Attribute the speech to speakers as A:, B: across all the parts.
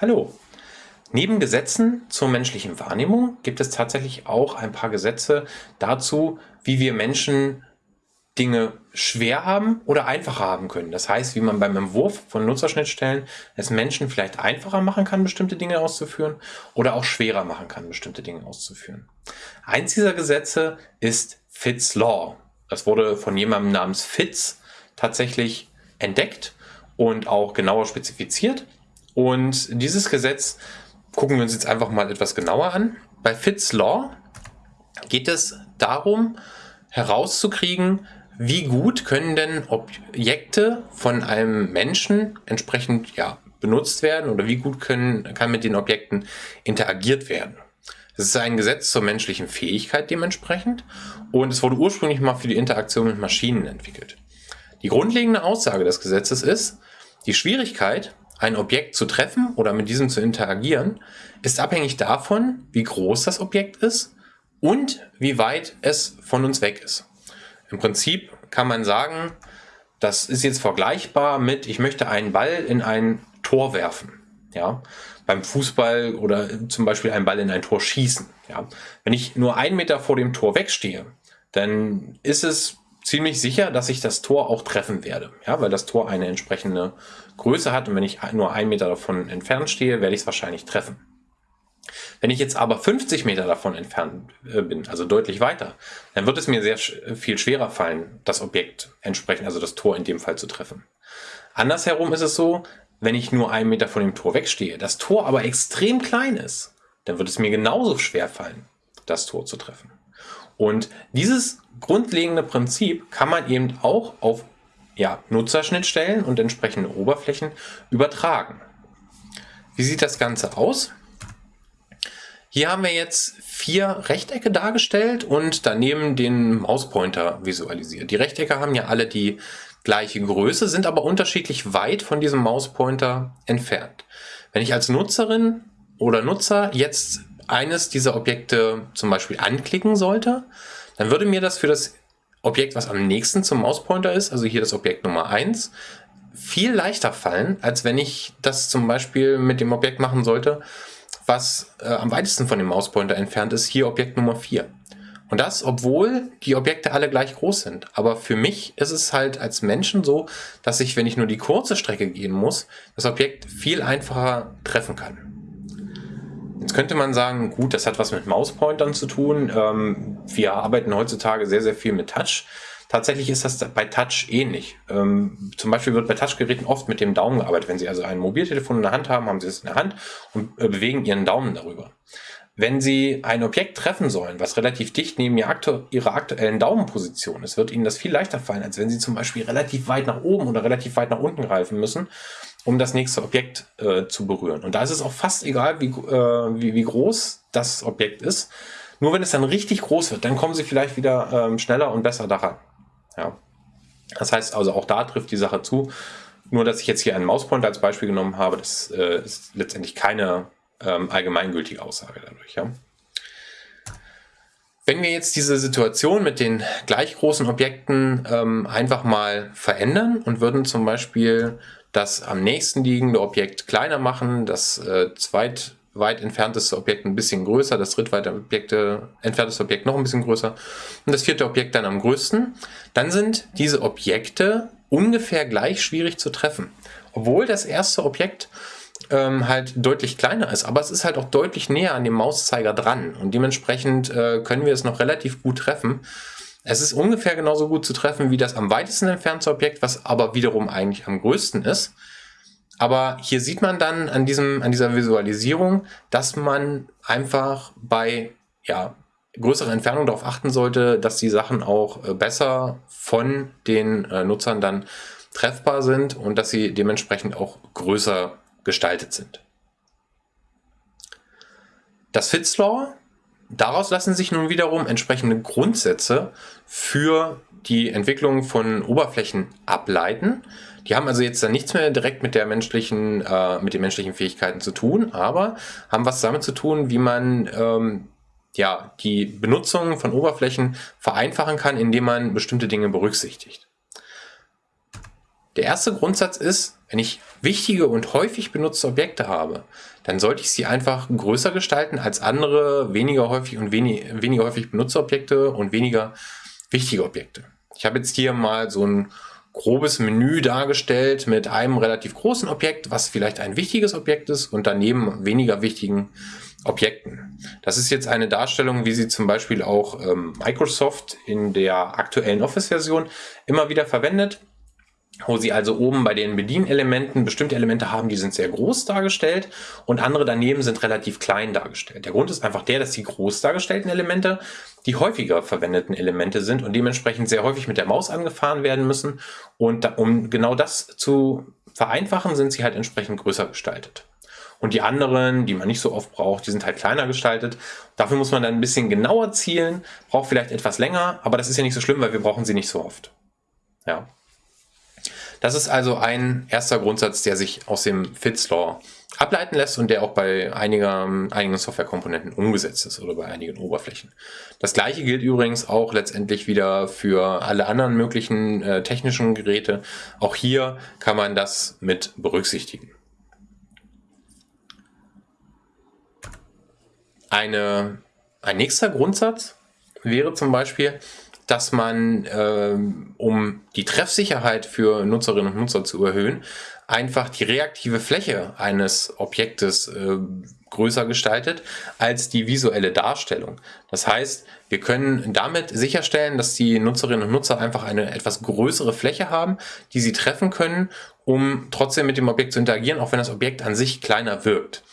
A: Hallo. Neben Gesetzen zur menschlichen Wahrnehmung gibt es tatsächlich auch ein paar Gesetze dazu, wie wir Menschen Dinge schwer haben oder einfacher haben können. Das heißt, wie man beim Entwurf von Nutzerschnittstellen es Menschen vielleicht einfacher machen kann, bestimmte Dinge auszuführen oder auch schwerer machen kann, bestimmte Dinge auszuführen. Eins dieser Gesetze ist Fitts Law. Das wurde von jemandem namens Fitz tatsächlich entdeckt und auch genauer spezifiziert. Und dieses Gesetz gucken wir uns jetzt einfach mal etwas genauer an. Bei Fitts Law geht es darum, herauszukriegen, wie gut können denn Objekte von einem Menschen entsprechend ja, benutzt werden oder wie gut können, kann mit den Objekten interagiert werden. Es ist ein Gesetz zur menschlichen Fähigkeit dementsprechend und es wurde ursprünglich mal für die Interaktion mit Maschinen entwickelt. Die grundlegende Aussage des Gesetzes ist, die Schwierigkeit, ein Objekt zu treffen oder mit diesem zu interagieren, ist abhängig davon, wie groß das Objekt ist und wie weit es von uns weg ist. Im Prinzip kann man sagen, das ist jetzt vergleichbar mit, ich möchte einen Ball in ein Tor werfen. Ja, beim Fußball oder zum Beispiel einen Ball in ein Tor schießen. Ja, wenn ich nur einen Meter vor dem Tor wegstehe, dann ist es ziemlich sicher, dass ich das Tor auch treffen werde. Ja, weil das Tor eine entsprechende Größe hat und wenn ich nur einen Meter davon entfernt stehe, werde ich es wahrscheinlich treffen. Wenn ich jetzt aber 50 Meter davon entfernt äh, bin, also deutlich weiter, dann wird es mir sehr viel schwerer fallen, das Objekt entsprechend, also das Tor in dem Fall zu treffen. Andersherum ist es so, wenn ich nur einen Meter von dem Tor wegstehe, das Tor aber extrem klein ist, dann wird es mir genauso schwer fallen, das Tor zu treffen. Und dieses grundlegende Prinzip kann man eben auch auf ja, Nutzerschnittstellen und entsprechende Oberflächen übertragen. Wie sieht das Ganze aus? Hier haben wir jetzt vier Rechtecke dargestellt und daneben den Mauspointer visualisiert. Die Rechtecke haben ja alle die gleiche Größe, sind aber unterschiedlich weit von diesem Mauspointer entfernt. Wenn ich als Nutzerin oder Nutzer jetzt eines dieser Objekte zum Beispiel anklicken sollte, dann würde mir das für das Objekt, was am nächsten zum Mauspointer ist, also hier das Objekt Nummer 1, viel leichter fallen, als wenn ich das zum Beispiel mit dem Objekt machen sollte, was äh, am weitesten von dem Mauspointer entfernt ist, hier Objekt Nummer 4. Und das, obwohl die Objekte alle gleich groß sind. Aber für mich ist es halt als Menschen so, dass ich, wenn ich nur die kurze Strecke gehen muss, das Objekt viel einfacher treffen kann. Jetzt könnte man sagen, gut, das hat was mit Mauspointern zu tun. Ähm, wir arbeiten heutzutage sehr, sehr viel mit Touch. Tatsächlich ist das bei Touch ähnlich. Ähm, zum Beispiel wird bei Touchgeräten oft mit dem Daumen gearbeitet. Wenn Sie also ein Mobiltelefon in der Hand haben, haben Sie es in der Hand und äh, bewegen Ihren Daumen darüber. Wenn Sie ein Objekt treffen sollen, was relativ dicht neben Ihrer aktuellen Daumenposition ist, wird Ihnen das viel leichter fallen, als wenn Sie zum Beispiel relativ weit nach oben oder relativ weit nach unten greifen müssen, um das nächste Objekt äh, zu berühren. Und da ist es auch fast egal, wie, äh, wie, wie groß das Objekt ist. Nur wenn es dann richtig groß wird, dann kommen Sie vielleicht wieder ähm, schneller und besser daran. Ja. Das heißt also, auch da trifft die Sache zu. Nur, dass ich jetzt hier einen Mauspointer als Beispiel genommen habe, das äh, ist letztendlich keine ähm, allgemeingültige Aussage dadurch. Ja. Wenn wir jetzt diese Situation mit den gleich großen Objekten ähm, einfach mal verändern und würden zum Beispiel das am nächsten liegende Objekt kleiner machen, das äh, zweit weit entfernteste Objekt ein bisschen größer, das drittweite Objekte, entfernteste Objekt noch ein bisschen größer und das vierte Objekt dann am größten, dann sind diese Objekte ungefähr gleich schwierig zu treffen. Obwohl das erste Objekt ähm, halt deutlich kleiner ist, aber es ist halt auch deutlich näher an dem Mauszeiger dran und dementsprechend äh, können wir es noch relativ gut treffen. Es ist ungefähr genauso gut zu treffen wie das am weitesten entfernte Objekt, was aber wiederum eigentlich am größten ist. Aber hier sieht man dann an, diesem, an dieser Visualisierung, dass man einfach bei ja, größerer Entfernung darauf achten sollte, dass die Sachen auch äh, besser von den äh, Nutzern dann treffbar sind und dass sie dementsprechend auch größer gestaltet sind. Das Fitzlaw, daraus lassen sich nun wiederum entsprechende Grundsätze für die Entwicklung von Oberflächen ableiten. Die haben also jetzt dann nichts mehr direkt mit der menschlichen, äh, mit den menschlichen Fähigkeiten zu tun, aber haben was damit zu tun, wie man ähm, ja, die Benutzung von Oberflächen vereinfachen kann, indem man bestimmte Dinge berücksichtigt. Der erste Grundsatz ist, wenn ich wichtige und häufig benutzte Objekte habe, dann sollte ich sie einfach größer gestalten als andere weniger häufig und wenig, weniger häufig benutzte Objekte und weniger wichtige Objekte. Ich habe jetzt hier mal so ein grobes Menü dargestellt mit einem relativ großen Objekt, was vielleicht ein wichtiges Objekt ist und daneben weniger wichtigen Objekten. Das ist jetzt eine Darstellung, wie sie zum Beispiel auch ähm, Microsoft in der aktuellen Office-Version immer wieder verwendet wo sie also oben bei den Bedienelementen bestimmte Elemente haben, die sind sehr groß dargestellt und andere daneben sind relativ klein dargestellt. Der Grund ist einfach der, dass die groß dargestellten Elemente die häufiger verwendeten Elemente sind und dementsprechend sehr häufig mit der Maus angefahren werden müssen und da, um genau das zu vereinfachen, sind sie halt entsprechend größer gestaltet. Und die anderen, die man nicht so oft braucht, die sind halt kleiner gestaltet. Dafür muss man dann ein bisschen genauer zielen, braucht vielleicht etwas länger, aber das ist ja nicht so schlimm, weil wir brauchen sie nicht so oft. Ja. Das ist also ein erster Grundsatz, der sich aus dem Fitts Law ableiten lässt und der auch bei einiger, einigen Softwarekomponenten umgesetzt ist oder bei einigen Oberflächen. Das gleiche gilt übrigens auch letztendlich wieder für alle anderen möglichen äh, technischen Geräte. Auch hier kann man das mit berücksichtigen. Eine, ein nächster Grundsatz wäre zum Beispiel, dass man, ähm, um die Treffsicherheit für Nutzerinnen und Nutzer zu erhöhen, einfach die reaktive Fläche eines Objektes äh, größer gestaltet als die visuelle Darstellung. Das heißt, wir können damit sicherstellen, dass die Nutzerinnen und Nutzer einfach eine etwas größere Fläche haben, die sie treffen können, um trotzdem mit dem Objekt zu interagieren, auch wenn das Objekt an sich kleiner wirkt.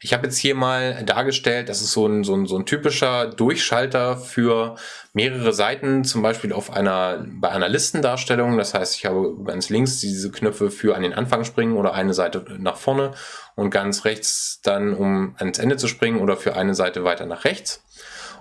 A: Ich habe jetzt hier mal dargestellt, das ist so ein, so, ein, so ein typischer Durchschalter für mehrere Seiten, zum Beispiel auf einer, bei einer Listendarstellung. Das heißt, ich habe ganz links diese Knöpfe für an den Anfang springen oder eine Seite nach vorne und ganz rechts dann, um ans Ende zu springen oder für eine Seite weiter nach rechts.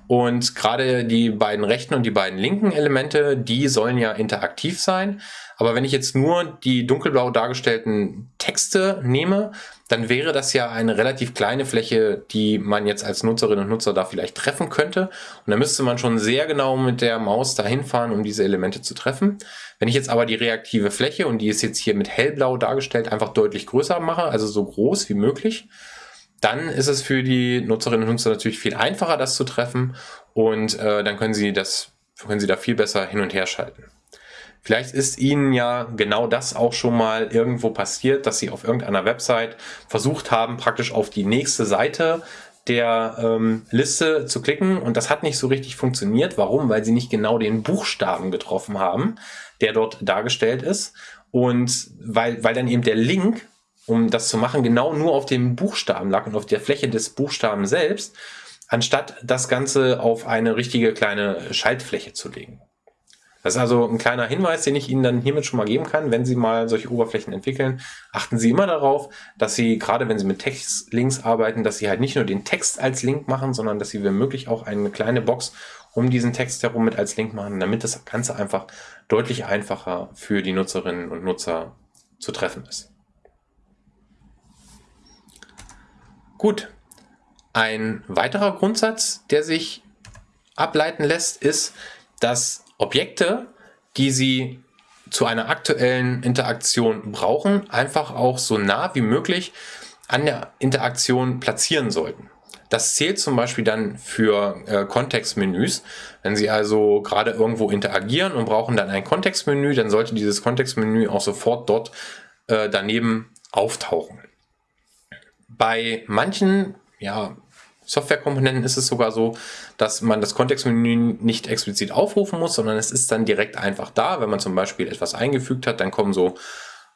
A: Und gerade die beiden rechten und die beiden linken Elemente, die sollen ja interaktiv sein. Aber wenn ich jetzt nur die dunkelblau dargestellten Texte nehme, dann wäre das ja eine relativ kleine Fläche, die man jetzt als Nutzerinnen und Nutzer da vielleicht treffen könnte. Und da müsste man schon sehr genau mit der Maus dahin fahren, um diese Elemente zu treffen. Wenn ich jetzt aber die reaktive Fläche, und die ist jetzt hier mit hellblau dargestellt, einfach deutlich größer mache, also so groß wie möglich, dann ist es für die Nutzerinnen und Nutzer natürlich viel einfacher, das zu treffen. Und äh, dann können sie das, können sie da viel besser hin und her schalten. Vielleicht ist Ihnen ja genau das auch schon mal irgendwo passiert, dass Sie auf irgendeiner Website versucht haben, praktisch auf die nächste Seite der ähm, Liste zu klicken und das hat nicht so richtig funktioniert. Warum? Weil Sie nicht genau den Buchstaben getroffen haben, der dort dargestellt ist und weil, weil dann eben der Link, um das zu machen, genau nur auf dem Buchstaben lag und auf der Fläche des Buchstaben selbst, anstatt das Ganze auf eine richtige kleine Schaltfläche zu legen. Das ist also ein kleiner Hinweis, den ich Ihnen dann hiermit schon mal geben kann. Wenn Sie mal solche Oberflächen entwickeln, achten Sie immer darauf, dass Sie, gerade wenn Sie mit Textlinks arbeiten, dass Sie halt nicht nur den Text als Link machen, sondern dass Sie wenn möglich auch eine kleine Box um diesen Text herum mit als Link machen, damit das Ganze einfach deutlich einfacher für die Nutzerinnen und Nutzer zu treffen ist. Gut. Ein weiterer Grundsatz, der sich ableiten lässt, ist, dass Objekte, die Sie zu einer aktuellen Interaktion brauchen, einfach auch so nah wie möglich an der Interaktion platzieren sollten. Das zählt zum Beispiel dann für äh, Kontextmenüs. Wenn Sie also gerade irgendwo interagieren und brauchen dann ein Kontextmenü, dann sollte dieses Kontextmenü auch sofort dort äh, daneben auftauchen. Bei manchen ja, Softwarekomponenten ist es sogar so, dass man das Kontextmenü nicht explizit aufrufen muss, sondern es ist dann direkt einfach da. Wenn man zum Beispiel etwas eingefügt hat, dann kommen so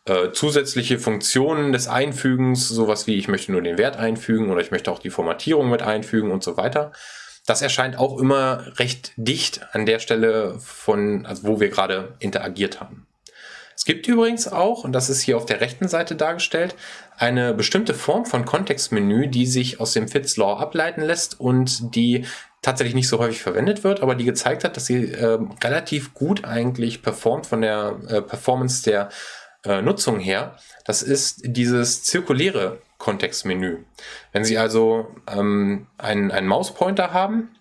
A: äh, zusätzliche Funktionen des Einfügens, sowas wie ich möchte nur den Wert einfügen oder ich möchte auch die Formatierung mit einfügen und so weiter. Das erscheint auch immer recht dicht an der Stelle von, also wo wir gerade interagiert haben. Es gibt übrigens auch, und das ist hier auf der rechten Seite dargestellt, eine bestimmte Form von Kontextmenü, die sich aus dem Fitts Law ableiten lässt und die tatsächlich nicht so häufig verwendet wird, aber die gezeigt hat, dass sie äh, relativ gut eigentlich performt von der äh, Performance der äh, Nutzung her. Das ist dieses zirkuläre Kontextmenü. Wenn Sie also ähm, einen, einen Mauspointer haben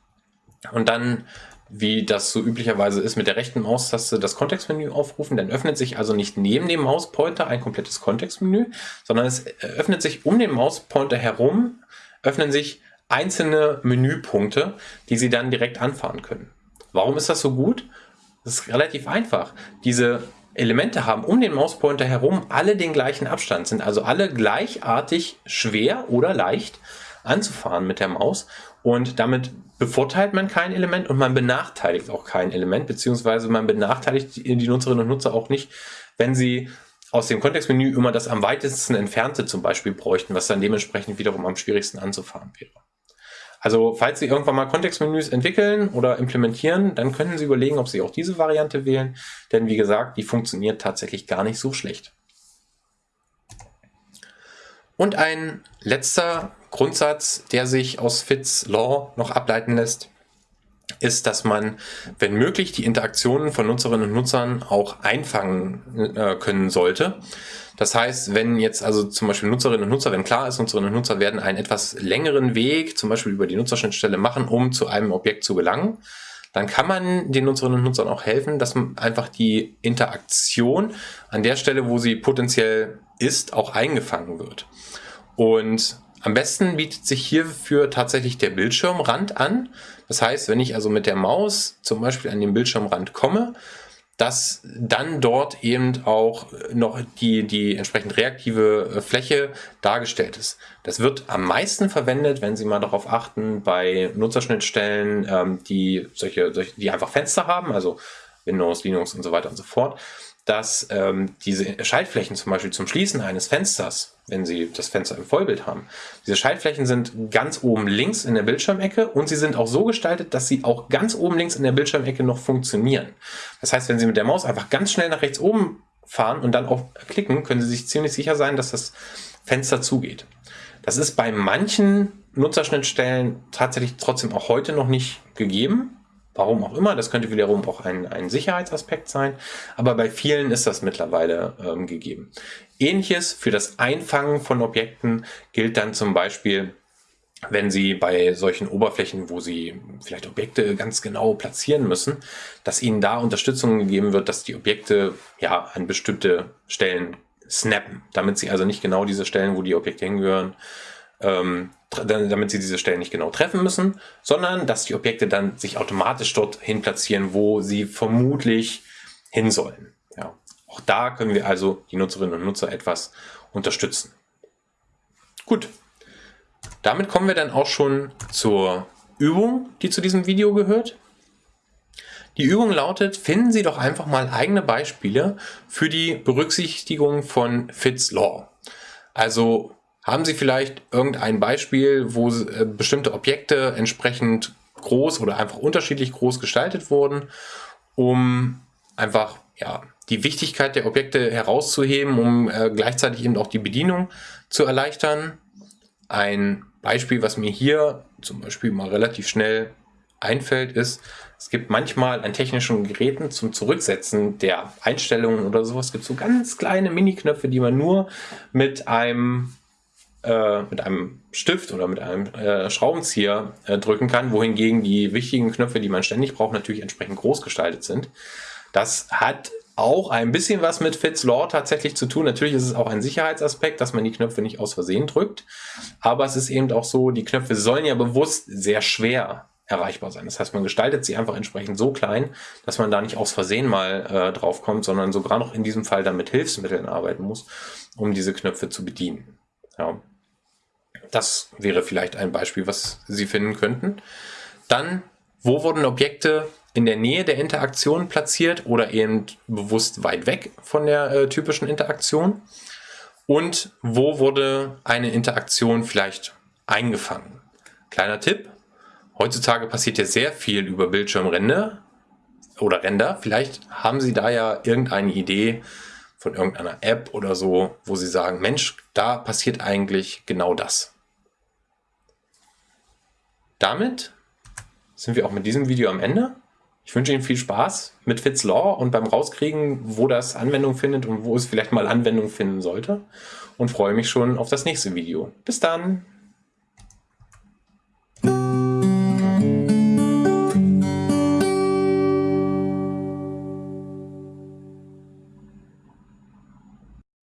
A: und dann wie das so üblicherweise ist, mit der rechten Maustaste das Kontextmenü aufrufen. Dann öffnet sich also nicht neben dem Mauspointer ein komplettes Kontextmenü, sondern es öffnet sich um den Mauspointer herum, öffnen sich einzelne Menüpunkte, die Sie dann direkt anfahren können. Warum ist das so gut? Das ist relativ einfach. Diese Elemente haben um den Mauspointer herum alle den gleichen Abstand, sind also alle gleichartig schwer oder leicht anzufahren mit der Maus und damit bevorteilt man kein Element und man benachteiligt auch kein Element, beziehungsweise man benachteiligt die Nutzerinnen und Nutzer auch nicht, wenn sie aus dem Kontextmenü immer das am weitesten entfernte zum Beispiel bräuchten, was dann dementsprechend wiederum am schwierigsten anzufahren wäre. Also falls Sie irgendwann mal Kontextmenüs entwickeln oder implementieren, dann können Sie überlegen, ob Sie auch diese Variante wählen, denn wie gesagt, die funktioniert tatsächlich gar nicht so schlecht. Und ein letzter Grundsatz, der sich aus Fitts Law noch ableiten lässt, ist, dass man, wenn möglich, die Interaktionen von Nutzerinnen und Nutzern auch einfangen äh, können sollte. Das heißt, wenn jetzt also zum Beispiel Nutzerinnen und Nutzer, wenn klar ist, Nutzerinnen und Nutzer werden einen etwas längeren Weg, zum Beispiel über die Nutzerschnittstelle machen, um zu einem Objekt zu gelangen, dann kann man den Nutzerinnen und Nutzern auch helfen, dass man einfach die Interaktion an der Stelle, wo sie potenziell ist, auch eingefangen wird. Und am besten bietet sich hierfür tatsächlich der Bildschirmrand an. Das heißt, wenn ich also mit der Maus zum Beispiel an den Bildschirmrand komme, dass dann dort eben auch noch die, die entsprechend reaktive äh, Fläche dargestellt ist. Das wird am meisten verwendet, wenn Sie mal darauf achten, bei Nutzerschnittstellen, ähm, die solche, solche, die einfach Fenster haben, also Windows, Linux und so weiter und so fort dass ähm, diese Schaltflächen zum Beispiel zum Schließen eines Fensters, wenn Sie das Fenster im Vollbild haben, diese Schaltflächen sind ganz oben links in der Bildschirmecke und sie sind auch so gestaltet, dass sie auch ganz oben links in der Bildschirmecke noch funktionieren. Das heißt, wenn Sie mit der Maus einfach ganz schnell nach rechts oben fahren und dann auf klicken, können Sie sich ziemlich sicher sein, dass das Fenster zugeht. Das ist bei manchen Nutzerschnittstellen tatsächlich trotzdem auch heute noch nicht gegeben. Warum auch immer, das könnte wiederum auch ein, ein Sicherheitsaspekt sein, aber bei vielen ist das mittlerweile ähm, gegeben. Ähnliches für das Einfangen von Objekten gilt dann zum Beispiel, wenn Sie bei solchen Oberflächen, wo Sie vielleicht Objekte ganz genau platzieren müssen, dass Ihnen da Unterstützung gegeben wird, dass die Objekte ja an bestimmte Stellen snappen, damit Sie also nicht genau diese Stellen, wo die Objekte hingehören, ähm, damit sie diese Stellen nicht genau treffen müssen, sondern dass die Objekte dann sich automatisch dorthin platzieren, wo sie vermutlich hin sollen. Ja. Auch da können wir also die Nutzerinnen und Nutzer etwas unterstützen. Gut, damit kommen wir dann auch schon zur Übung, die zu diesem Video gehört. Die Übung lautet, finden Sie doch einfach mal eigene Beispiele für die Berücksichtigung von Fitts Law. Also haben Sie vielleicht irgendein Beispiel, wo äh, bestimmte Objekte entsprechend groß oder einfach unterschiedlich groß gestaltet wurden, um einfach ja, die Wichtigkeit der Objekte herauszuheben, um äh, gleichzeitig eben auch die Bedienung zu erleichtern. Ein Beispiel, was mir hier zum Beispiel mal relativ schnell einfällt, ist, es gibt manchmal an technischen Geräten zum Zurücksetzen der Einstellungen oder sowas, gibt so ganz kleine Mini-Knöpfe, die man nur mit einem äh, mit einem Stift oder mit einem äh, Schraubenzieher äh, drücken kann, wohingegen die wichtigen Knöpfe, die man ständig braucht, natürlich entsprechend groß gestaltet sind. Das hat auch ein bisschen was mit Fitz Law tatsächlich zu tun. Natürlich ist es auch ein Sicherheitsaspekt, dass man die Knöpfe nicht aus Versehen drückt. Aber es ist eben auch so, die Knöpfe sollen ja bewusst sehr schwer erreichbar sein. Das heißt, man gestaltet sie einfach entsprechend so klein, dass man da nicht aus Versehen mal äh, drauf kommt, sondern sogar noch in diesem Fall dann mit Hilfsmitteln arbeiten muss, um diese Knöpfe zu bedienen. Ja. Das wäre vielleicht ein Beispiel, was Sie finden könnten. Dann, wo wurden Objekte in der Nähe der Interaktion platziert oder eben bewusst weit weg von der äh, typischen Interaktion? Und wo wurde eine Interaktion vielleicht eingefangen? Kleiner Tipp, heutzutage passiert ja sehr viel über Bildschirmränder oder Ränder. Vielleicht haben Sie da ja irgendeine Idee, von irgendeiner App oder so, wo sie sagen, Mensch, da passiert eigentlich genau das. Damit sind wir auch mit diesem Video am Ende. Ich wünsche Ihnen viel Spaß mit Fitz Law und beim Rauskriegen, wo das Anwendung findet und wo es vielleicht mal Anwendung finden sollte. Und freue mich schon auf das nächste Video. Bis dann!